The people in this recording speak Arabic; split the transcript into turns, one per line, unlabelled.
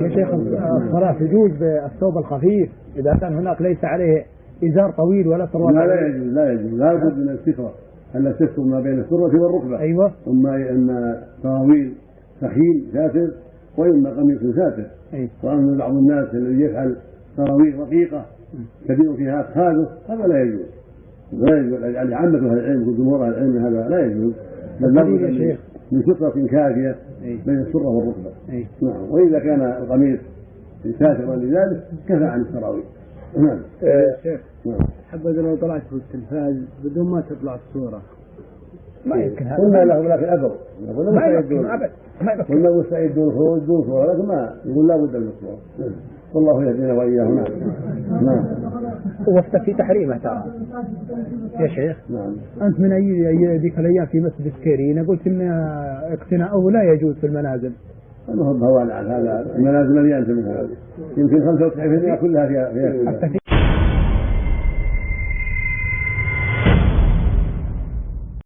يا شيخ الصلاة تجوز بالثوب الخفيف. إذا كان هناك ليس عليه إزار طويل ولا سروال
لا لا يجوز لا يجوز. لا بد من السترة. أن تستر ما بين السرة والركبة.
أيوه.
أما أن سراويل سخين ساتر وإما قميص ساتر
أي.
وأما بعض الناس الذي يفعل سراويل رقيقة كثير فيها أفخاذه هذا لا يجوز. لا يجوز. يعني عامة أهل العلم وجمهور أهل العلم هذا لا يجوز. بل
القليل يا
لابد
شيخ.
من سترة كافية
أي.
بين السرة والركبة.
أي.
نعم. وإذا كان القميص ساترا لذلك كفى عن السراويل. نعم.
شيخ
نعم.
حبذا لو طلعت في التلفاز بدون ما تطلع الصورة.
ما يمكن هذا.
قلنا لهم لكن قلنا
ما يمكن. أبد. ما يمكن.
قلنا مستعدون الخروج دون صورة لكن ما يقول لا بد من الصورة. والله يهدينا وإياهم نعم.
وفتك في تحريمه ترى. يا شيخ.
نعم.
أنت من أي أي ذيك الأيام في مسجد سكيرينا قلت إن اقتناؤه لا يجوز في المنازل.
ما هو هذا المنازل مليانة من هذا. يمكن 95% كلها فيها فيها